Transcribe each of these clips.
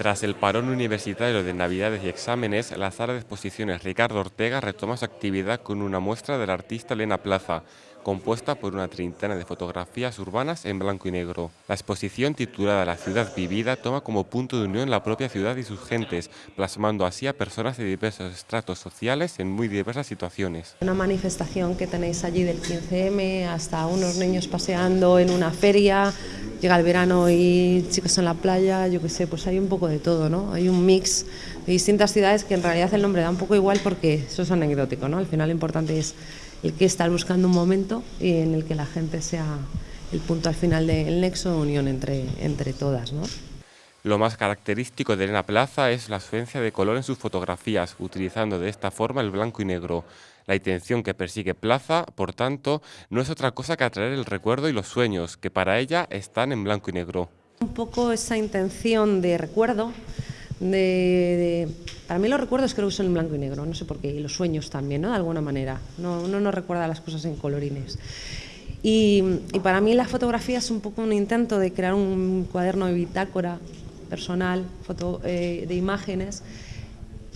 Tras el parón universitario de Navidades y exámenes, la sala de exposiciones Ricardo Ortega retoma su actividad con una muestra del artista Elena Plaza, compuesta por una treintena de fotografías urbanas en blanco y negro. La exposición titulada La ciudad vivida toma como punto de unión la propia ciudad y sus gentes, plasmando así a personas de diversos estratos sociales en muy diversas situaciones. Una manifestación que tenéis allí del 15M, hasta unos niños paseando en una feria, llega el verano y chicos en la playa, yo qué sé, pues hay un poco de todo, ¿no? Hay un mix de distintas ciudades que en realidad el nombre da un poco igual porque eso es anecdótico, ¿no? Al final lo importante es el que estar buscando un momento y en el que la gente sea el punto al final del nexo de unión entre, entre todas, ¿no? Lo más característico de Elena Plaza es la ausencia de color en sus fotografías, utilizando de esta forma el blanco y negro. La intención que persigue Plaza, por tanto, no es otra cosa que atraer el recuerdo y los sueños, que para ella están en blanco y negro. Un poco esa intención de recuerdo, de, para mí los recuerdos creo que son en blanco y negro, no sé por qué, y los sueños también, ¿no? de alguna manera. No, uno no recuerda las cosas en colorines. Y, y, para mí la fotografía es un poco un intento de crear un cuaderno de bitácora personal foto, eh, de imágenes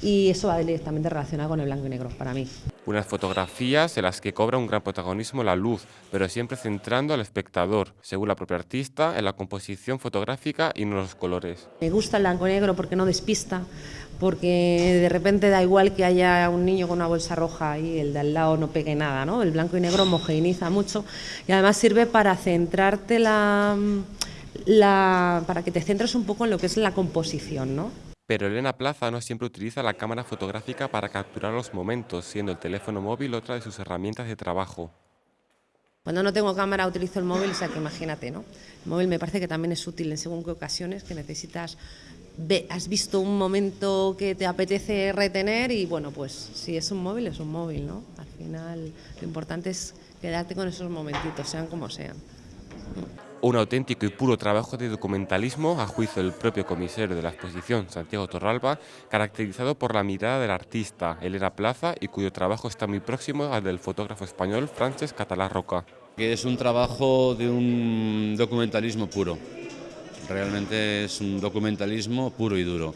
y eso va directamente relacionado con el blanco y negro para mí. Unas fotografías en las que cobra un gran protagonismo la luz, pero siempre centrando al espectador, según la propia artista, en la composición fotográfica y no los colores. Me gusta el blanco y negro porque no despista, porque de repente da igual que haya un niño con una bolsa roja y el de al lado no pegue nada, ¿no? El blanco y negro homogeneiza mucho y además sirve para centrarte la la, para que te centres un poco en lo que es la composición, ¿no? Pero Elena Plaza no siempre utiliza la cámara fotográfica para capturar los momentos, siendo el teléfono móvil otra de sus herramientas de trabajo. Cuando no tengo cámara utilizo el móvil, o sea que imagínate, ¿no? El móvil me parece que también es útil en según qué ocasiones, que necesitas, ve, has visto un momento que te apetece retener y bueno, pues si es un móvil, es un móvil, ¿no? Al final lo importante es quedarte con esos momentitos, sean como sean un auténtico y puro trabajo de documentalismo, a juicio del propio comisario de la exposición, Santiago Torralba, caracterizado por la mirada del artista Elena Plaza y cuyo trabajo está muy próximo al del fotógrafo español Francesc Catalá Roca. Es un trabajo de un documentalismo puro, realmente es un documentalismo puro y duro.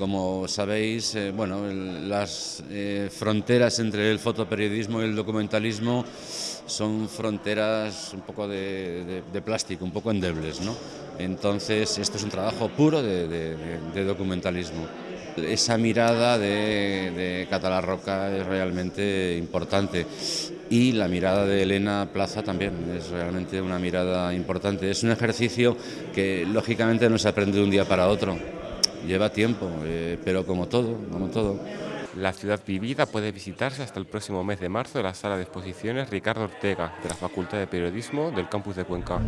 Como sabéis, eh, bueno, las eh, fronteras entre el fotoperiodismo y el documentalismo son fronteras un poco de, plástico, un poco endebles. ¿no? Entonces, esto es un trabajo puro de, documentalismo. Esa mirada de, Catalá Roca es realmente importante y la mirada de Elena Plaza también es realmente una mirada importante. Es un ejercicio que lógicamente no se aprende de un día para otro, lleva tiempo, eh, pero como todo, como todo. La ciudad vivida puede visitarse hasta el próximo mes de marzo en la sala de exposiciones Ricardo Ortega de la Facultad de Periodismo del campus de Cuenca.